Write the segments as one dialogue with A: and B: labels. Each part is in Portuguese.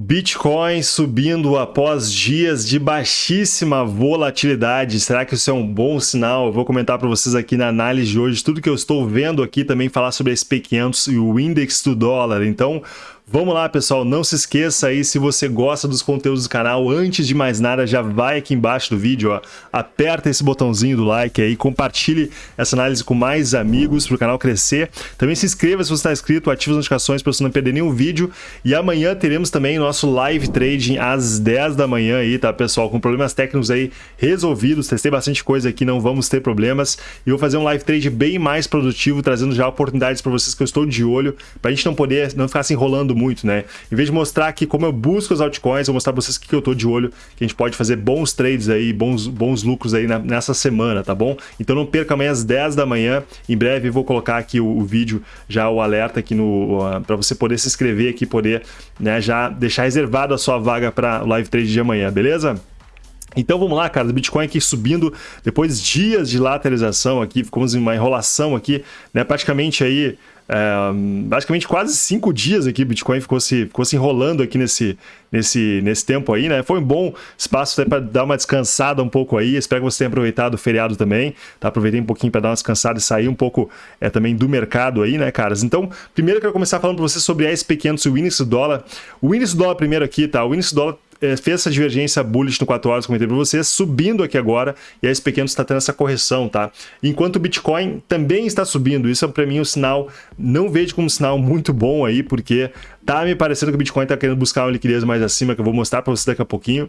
A: Bitcoin subindo após dias de baixíssima volatilidade. Será que isso é um bom sinal? Eu vou comentar para vocês aqui na análise de hoje tudo que eu estou vendo aqui, também falar sobre a SP500 e o índice do dólar. Então, Vamos lá, pessoal, não se esqueça aí, se você gosta dos conteúdos do canal, antes de mais nada, já vai aqui embaixo do vídeo, ó, aperta esse botãozinho do like aí, compartilhe essa análise com mais amigos para o canal crescer. Também se inscreva se você está inscrito, ative as notificações para você não perder nenhum vídeo. E amanhã teremos também nosso live trading às 10 da manhã aí, tá, pessoal? Com problemas técnicos aí resolvidos, testei bastante coisa aqui, não vamos ter problemas. E vou fazer um live trade bem mais produtivo, trazendo já oportunidades para vocês que eu estou de olho, para a gente não poder, não ficar se enrolando muito, né? Em vez de mostrar aqui como eu busco as altcoins, eu vou mostrar para vocês o que eu tô de olho, que a gente pode fazer bons trades aí, bons, bons lucros aí na, nessa semana, tá bom? Então não perca amanhã às 10 da manhã, em breve vou colocar aqui o, o vídeo, já o alerta aqui no uh, para você poder se inscrever aqui, poder né, já deixar reservado a sua vaga para o live trade de amanhã, beleza? Então vamos lá, cara, o Bitcoin aqui subindo depois de dias de lateralização aqui, ficamos em uma enrolação aqui, né, praticamente aí é, basicamente quase cinco dias aqui Bitcoin ficou se, ficou se enrolando aqui nesse, nesse, nesse tempo aí, né? Foi um bom espaço para dar uma descansada um pouco aí. Espero que você tenha aproveitado o feriado também, tá? Aproveitei um pouquinho para dar uma descansada e sair um pouco é, também do mercado aí, né, caras? Então, primeiro eu quero começar falando para você sobre a SP500 e o índice do dólar. O índice do dólar primeiro aqui, tá? O índice do dólar fez essa divergência bullish no 4 horas, comentei para vocês, subindo aqui agora, e a SP500 está tendo essa correção, tá? Enquanto o Bitcoin também está subindo, isso é para mim um sinal, não vejo como um sinal muito bom aí, porque tá me parecendo que o Bitcoin está querendo buscar uma liquidez mais acima, que eu vou mostrar para vocês daqui a pouquinho.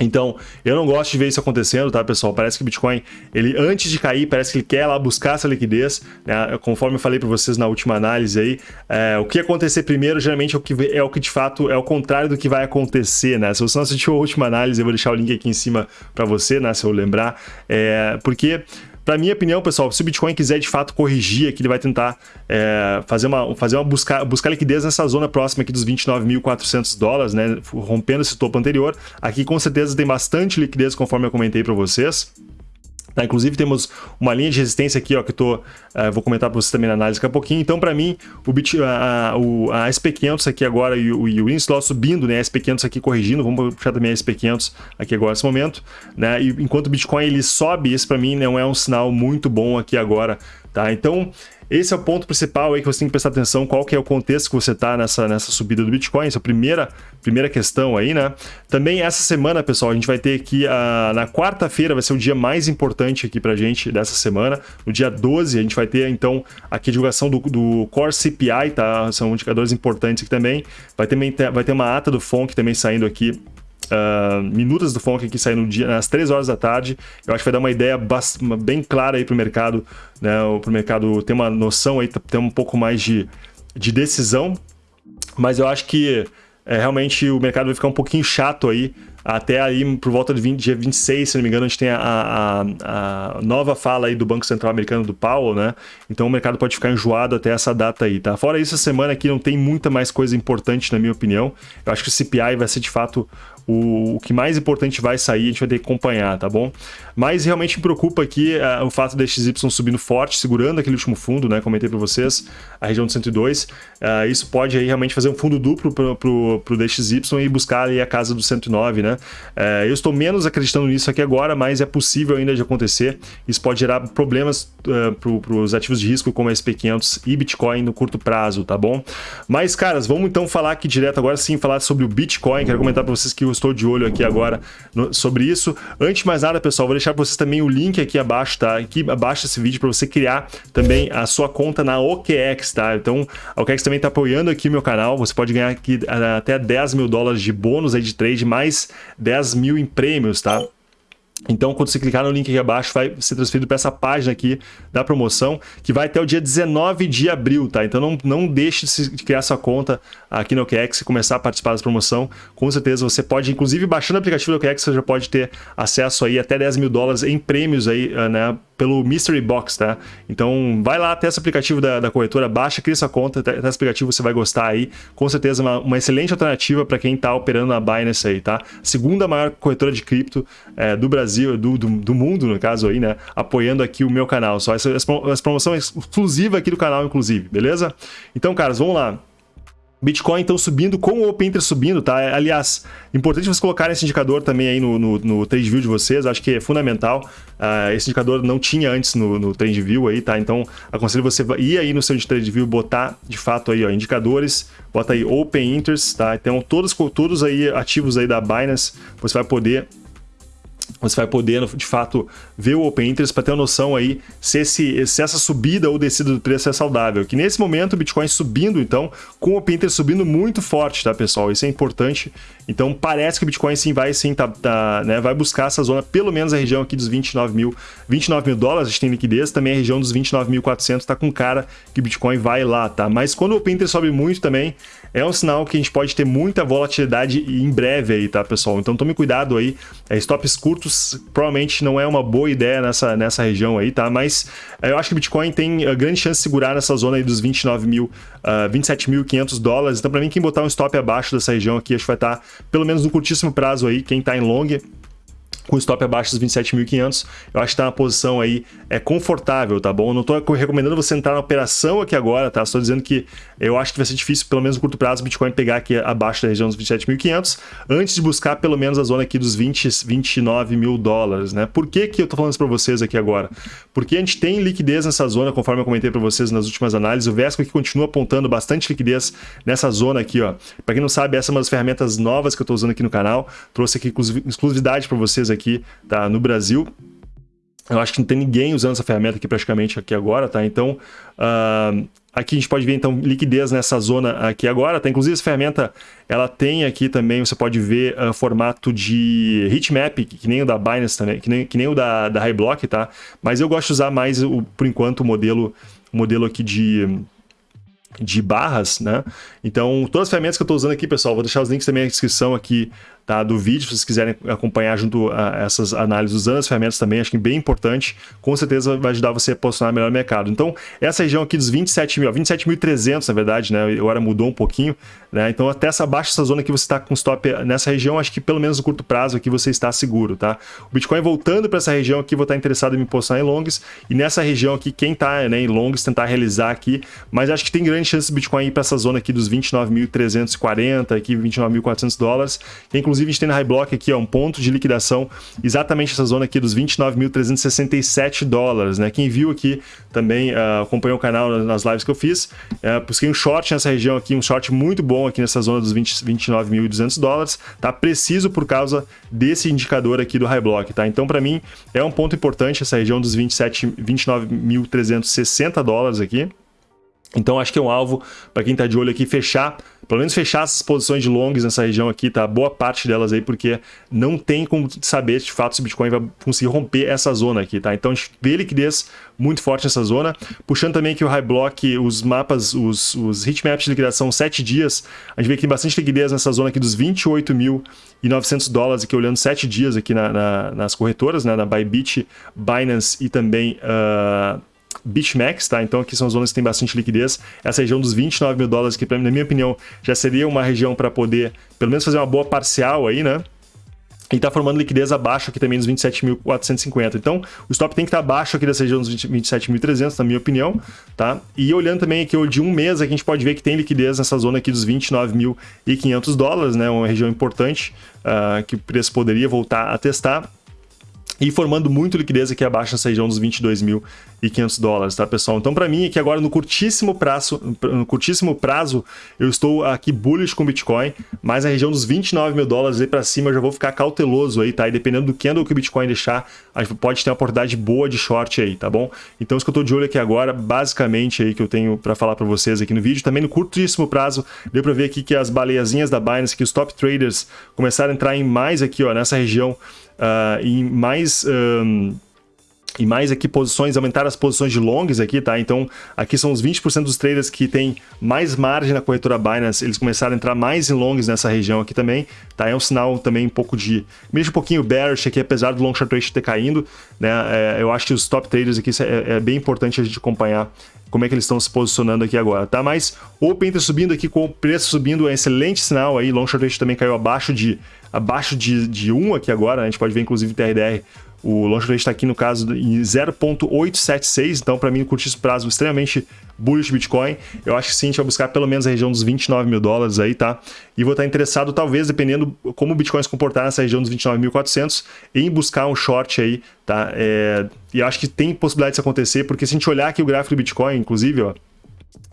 A: Então, eu não gosto de ver isso acontecendo, tá, pessoal? Parece que o Bitcoin, ele antes de cair, parece que ele quer lá buscar essa liquidez, né? Conforme eu falei para vocês na última análise aí, é, o que acontecer primeiro, geralmente, é o, que, é o que de fato é o contrário do que vai acontecer, né? Se você não assistiu a última análise, eu vou deixar o link aqui em cima para você, né? Se eu lembrar, é, porque para minha opinião, pessoal, se o Bitcoin quiser de fato corrigir aqui, ele vai tentar é, fazer uma, fazer uma buscar, buscar liquidez nessa zona próxima aqui dos 29.400 dólares, né, rompendo esse topo anterior. Aqui com certeza tem bastante liquidez, conforme eu comentei para vocês. Tá? Inclusive temos uma linha de resistência aqui, ó, que eu tô, uh, vou comentar para vocês também na análise daqui a pouquinho. Então, para mim, o, Bit, a, a, a SP500 aqui agora e o, e o índice subindo, né? A SP500 aqui corrigindo, vamos puxar também a SP500 aqui agora nesse momento, né? E enquanto o Bitcoin ele sobe, isso para mim não é um sinal muito bom aqui agora, tá? Então, esse é o ponto principal aí que você tem que prestar atenção, qual que é o contexto que você está nessa, nessa subida do Bitcoin, essa é a primeira, primeira questão aí, né? Também essa semana, pessoal, a gente vai ter aqui, a, na quarta-feira vai ser o dia mais importante aqui pra gente dessa semana, no dia 12 a gente vai ter, então, aqui a divulgação do, do Core CPI, tá? São indicadores importantes aqui também, vai ter, vai ter uma ata do FONC também saindo aqui uh, minutas do Fonk aqui saindo dia, às 3 horas da tarde. Eu acho que vai dar uma ideia bem clara aí para o mercado, né? Para o mercado ter uma noção aí, ter um pouco mais de, de decisão. Mas eu acho que é, realmente o mercado vai ficar um pouquinho chato aí até aí por volta de 20, dia 26, se não me engano, a gente tem a, a, a, nova fala aí do Banco Central Americano do Powell, né? Então o mercado pode ficar enjoado até essa data aí, tá? Fora isso, a semana aqui não tem muita mais coisa importante, na minha opinião. Eu acho que o CPI vai ser de fato o, o, que mais importante vai sair, a gente vai ter que acompanhar, tá bom? Mas realmente me preocupa aqui uh, o fato da XY subindo forte, segurando aquele último fundo, né? Comentei para vocês, a região de 102. Uh, isso pode aí realmente fazer um fundo duplo para o DXY e buscar aí a casa do 109, né? Uh, eu estou menos acreditando nisso aqui agora, mas é possível ainda de acontecer. Isso pode gerar problemas uh, para os ativos de risco como SP500 e Bitcoin no curto prazo, tá bom? Mas, caras, vamos então falar aqui direto agora sim, falar sobre o Bitcoin. Quero comentar para vocês que o estou de olho aqui agora no, sobre isso. Antes de mais nada, pessoal, vou deixar para vocês também o link aqui abaixo, tá? Aqui abaixo desse vídeo para você criar também a sua conta na OKEx, tá? Então, a OKEx também está apoiando aqui meu canal. Você pode ganhar aqui até 10 mil dólares de bônus aí de trade, mais 10 mil em prêmios, tá? Então, quando você clicar no link aqui abaixo, vai ser transferido para essa página aqui da promoção, que vai até o dia 19 de abril, tá? Então, não, não deixe de criar sua conta aqui no OKEx e começar a participar dessa promoção. Com certeza, você pode, inclusive, baixando o aplicativo do OKEx, você já pode ter acesso aí até 10 mil dólares em prêmios aí, ah, né? Pelo Mystery Box, tá? Então vai lá, testa o aplicativo da, da corretora, baixa, cria sua conta, testa o aplicativo, você vai gostar aí. Com certeza uma, uma excelente alternativa para quem está operando na Binance aí, tá? Segunda maior corretora de cripto é, do Brasil, do, do, do, mundo, no caso aí, né? Apoiando aqui o meu canal. Só essa, essa promoção é exclusiva aqui do canal, inclusive, beleza? Então, caras, vamos lá. Bitcoin então subindo com o Open Interest subindo, tá? Aliás, importante vocês colocarem esse indicador também aí no, no, no TradeView de vocês, acho que é fundamental. Uh, esse indicador não tinha antes no, no TradeView aí, tá? Então, aconselho você ir aí no seu TradeView botar, de fato, aí, ó, indicadores, bota aí Open Interest, tá? Então, todos, todos aí ativos aí da Binance, você vai poder você vai poder, de fato, ver o Open Interest para ter uma noção aí se, esse, se essa subida ou descida do preço é saudável. Que nesse momento o Bitcoin subindo, então, com o Open Interest subindo muito forte, tá, pessoal? Isso é importante. Então, parece que o Bitcoin sim vai sim tá, tá, né, vai buscar essa zona, pelo menos a região aqui dos 29 mil, 29 mil dólares, a gente tem liquidez, também a região dos 29.400 tá com cara que o Bitcoin vai lá, tá? Mas quando o Open Interest sobe muito também, é um sinal que a gente pode ter muita volatilidade em breve aí, tá, pessoal? Então, tome cuidado aí. É, stops curtos provavelmente não é uma boa ideia nessa, nessa região aí, tá? Mas é, eu acho que o Bitcoin tem a grande chance de segurar nessa zona aí dos 29 mil, uh, 27.500 dólares. Então, para mim, quem botar um stop abaixo dessa região aqui, acho que vai estar, tá, pelo menos no curtíssimo prazo aí, quem está em long, com stop abaixo dos 27.500, eu acho que tá uma posição aí é confortável, tá bom? Eu não tô recomendando você entrar na operação aqui agora, tá? Estou dizendo que eu acho que vai ser difícil, pelo menos no curto prazo, o Bitcoin pegar aqui abaixo da região dos 27.500, antes de buscar pelo menos a zona aqui dos 20, 29 mil dólares, né? Por que que eu tô falando isso para vocês aqui agora? Porque a gente tem liquidez nessa zona, conforme eu comentei para vocês nas últimas análises, o Vesco aqui continua apontando bastante liquidez nessa zona aqui, ó. Para quem não sabe, essa é uma das ferramentas novas que eu estou usando aqui no canal, trouxe aqui exclusividade para vocês aqui, tá? No Brasil, eu acho que não tem ninguém usando essa ferramenta aqui praticamente aqui agora, tá? Então, uh, aqui a gente pode ver então liquidez nessa zona aqui agora, tá? Inclusive essa ferramenta, ela tem aqui também, você pode ver uh, formato de heatmap, que nem o da Binance também, que nem, que nem o da, da Highblock, tá? Mas eu gosto de usar mais, o, por enquanto, o modelo, o modelo aqui de de barras, né? Então, todas as ferramentas que eu estou usando aqui, pessoal, vou deixar os links também na descrição aqui tá, do vídeo, se vocês quiserem acompanhar junto a essas análises usando as ferramentas também, acho que é bem importante, com certeza vai ajudar você a posicionar melhor no mercado. Então, essa região aqui dos 27 mil, 27.300 na verdade, né, agora mudou um pouquinho, né, então até essa baixa essa zona que você está com stop nessa região, acho que pelo menos no curto prazo aqui você está seguro, tá? O Bitcoin voltando para essa região aqui, vou estar interessado em me posicionar em longs, e nessa região aqui, quem está né, em longs, tentar realizar aqui, mas acho que tem grande chance do Bitcoin ir para essa zona aqui dos 29.340, aqui 29.400 dólares, inclusive Inclusive, a gente tem na High Block aqui ó, um ponto de liquidação, exatamente essa zona aqui dos 29.367 dólares. Né? Quem viu aqui também uh, acompanhou o canal nas lives que eu fiz, uh, busquei um short nessa região aqui, um short muito bom aqui nessa zona dos 29.200 dólares, tá? Preciso por causa desse indicador aqui do High Block, tá? Então, para mim, é um ponto importante essa região dos 29.360 dólares aqui. Então acho que é um alvo para quem está de olho aqui fechar, pelo menos fechar essas posições de longs nessa região aqui, tá? Boa parte delas aí, porque não tem como saber de fato se o Bitcoin vai conseguir romper essa zona aqui, tá? Então a gente vê liquidez muito forte nessa zona. Puxando também aqui o High Block, os mapas, os, os heatmaps de liquidação 7 dias, a gente vê que tem bastante liquidez nessa zona aqui dos 28.900 dólares, aqui olhando 7 dias aqui na, na, nas corretoras, né? Na Bybit, Binance e também... Uh, BitMEX, tá? Então aqui são zonas que tem bastante liquidez. Essa região dos 29 mil dólares, que na minha opinião já seria uma região para poder pelo menos fazer uma boa parcial aí, né? E está formando liquidez abaixo aqui também dos 27.450. Então, o stop tem que estar tá abaixo aqui dessa região dos 27.300, na minha opinião, tá? E olhando também aqui de um mês, aqui a gente pode ver que tem liquidez nessa zona aqui dos 29.500 dólares, né? Uma região importante uh, que o preço poderia voltar a testar e formando muito liquidez aqui abaixo nessa região dos 22.500 dólares, tá, pessoal? Então, para mim, aqui agora no curtíssimo prazo, no curtíssimo prazo, eu estou aqui bullish com Bitcoin, mas na região dos 29 mil dólares aí para cima eu já vou ficar cauteloso aí, tá? E dependendo do candle que o Bitcoin deixar, a gente pode ter uma oportunidade boa de short aí, tá bom? Então, isso que eu estou de olho aqui agora, basicamente aí que eu tenho para falar para vocês aqui no vídeo. Também no curtíssimo prazo, deu para ver aqui que as baleiazinhas da Binance, que os top traders começaram a entrar em mais aqui, ó, nessa região uh, em mais... Um, e mais aqui posições, aumentar as posições de longs aqui, tá? Então, aqui são os 20% dos traders que tem mais margem na corretora Binance, eles começaram a entrar mais em longs nessa região aqui também, tá? É um sinal também um pouco de... Me deixa um pouquinho bearish aqui, apesar do long short ratio ter caindo, né? É, eu acho que os top traders aqui é, é bem importante a gente acompanhar como é que eles estão se posicionando aqui agora, tá? Mas Open tá subindo aqui com o preço subindo é um excelente sinal aí, long short ratio também caiu abaixo de abaixo de, de 1 aqui agora, né? a gente pode ver inclusive TRDR O long rate está aqui no caso em 0.876, então para mim no curtíssimo prazo extremamente bullish Bitcoin. Eu acho que sim, a gente vai buscar pelo menos a região dos 29 mil dólares aí, tá? E vou estar interessado, talvez, dependendo como o Bitcoin se comportar nessa região dos 29.400, em buscar um short aí, tá? É... E eu acho que tem possibilidade disso acontecer, porque se a gente olhar aqui o gráfico do Bitcoin, inclusive, ó,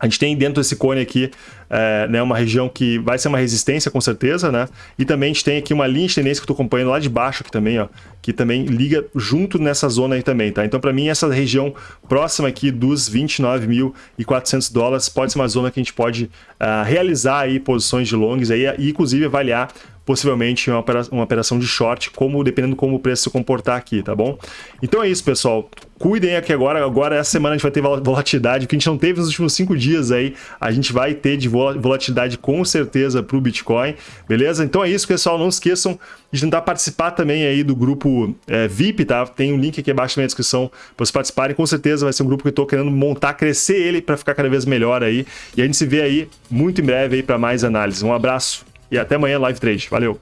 A: a gente tem dentro desse cone aqui é, né, uma região que vai ser uma resistência com certeza, né? E também a gente tem aqui uma linha de tendência que eu estou acompanhando lá de baixo aqui também, ó, que também liga junto nessa zona aí também, tá? Então para mim essa região próxima aqui dos 29.400 dólares pode ser uma zona que a gente pode uh, realizar aí posições de longs aí e inclusive avaliar possivelmente uma operação de short, como dependendo como o preço se comportar aqui, tá bom? Então é isso, pessoal. Cuidem aqui agora, agora essa semana a gente vai ter volatilidade, que a gente não teve nos últimos cinco dias aí, a gente vai ter de volatilidade com certeza para o Bitcoin, beleza? Então é isso, pessoal, não esqueçam de tentar participar também aí do grupo é, VIP, tá? Tem um link aqui abaixo na descrição para vocês participarem, com certeza vai ser um grupo que eu estou querendo montar, crescer ele para ficar cada vez melhor aí, e a gente se vê aí muito em breve aí para mais análise. Um abraço e até amanhã, Live Trade. Valeu!